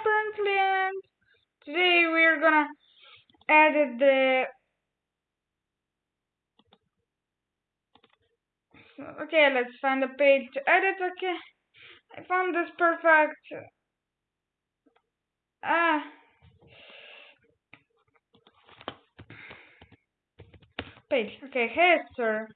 apparently and today we're gonna edit the okay let's find a page to edit okay. I found this perfect. Ah. Page okay. Here sir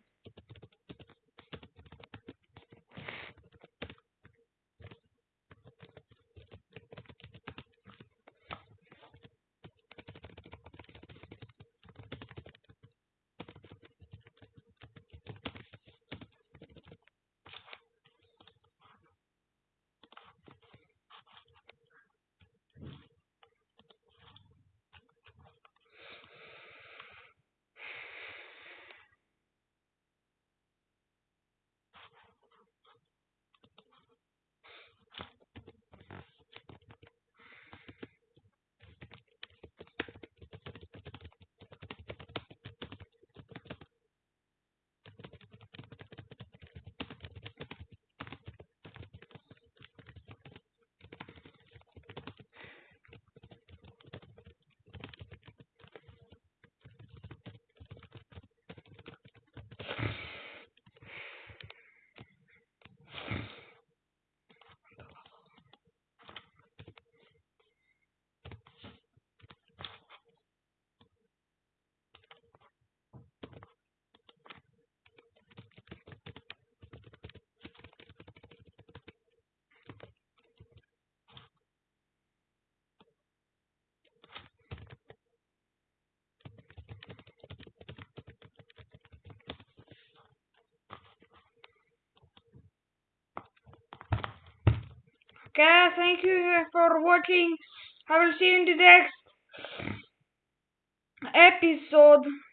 Okay, thank you for watching. I will see you in the next episode.